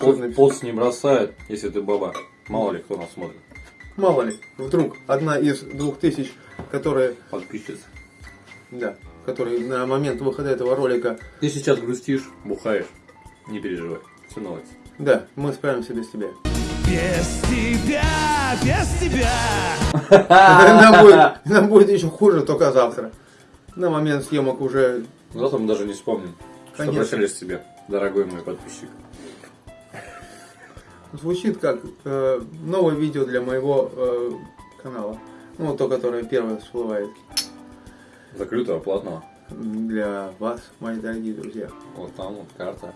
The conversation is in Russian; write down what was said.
Написать? пост не бросает, если ты баба. Мало ли кто нас смотрит. Мало ли, вдруг одна из двух тысяч, которые, Подписчица. да, которые на момент выхода этого ролика, Ты сейчас грустишь, бухаешь. Не переживай. Все наладится. да, мы справимся без тебя. Без тебя, без тебя. Нам будет, нам будет еще хуже только завтра. На момент съемок уже Завтра мы даже не вспомним, что Конечно. прощались с тебе, дорогой мой подписчик. Звучит как э, новое видео для моего э, канала. Ну, то, которое первое всплывает. Закрытого, платного. Для вас, мои дорогие друзья. Вот там вот карта.